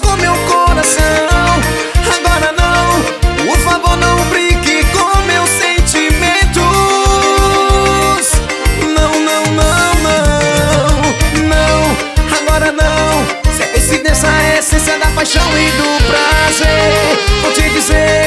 com meu coração Agora não, por favor não brinque com meus sentimentos. Não, não, não, não, não, agora não. Se é coincidência a essência da paixão e do prazer. Vou te dizer,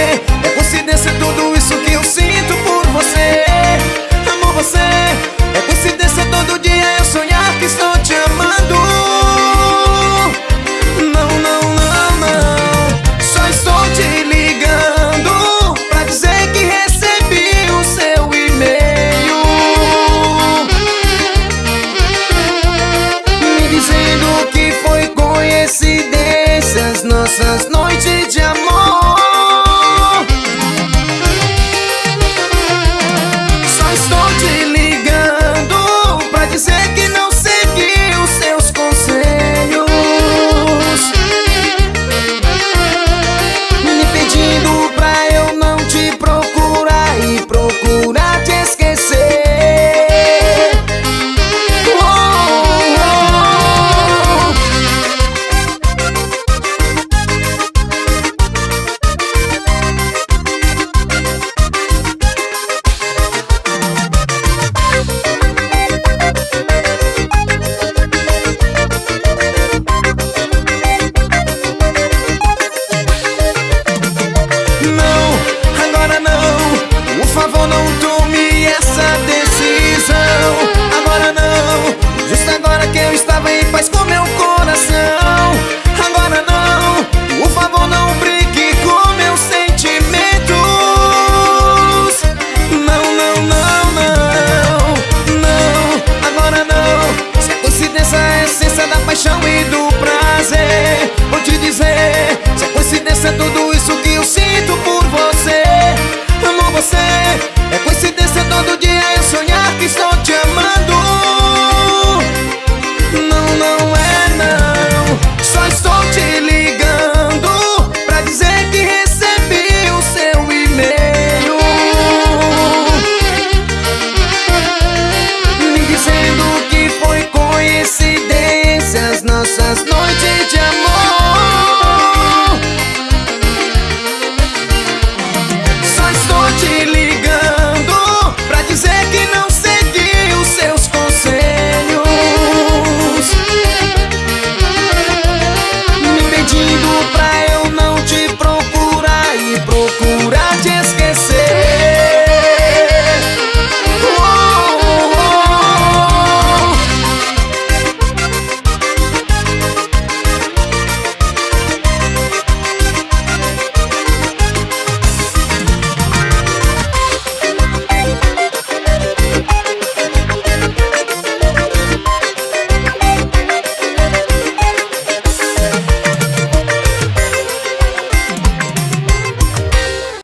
ese tu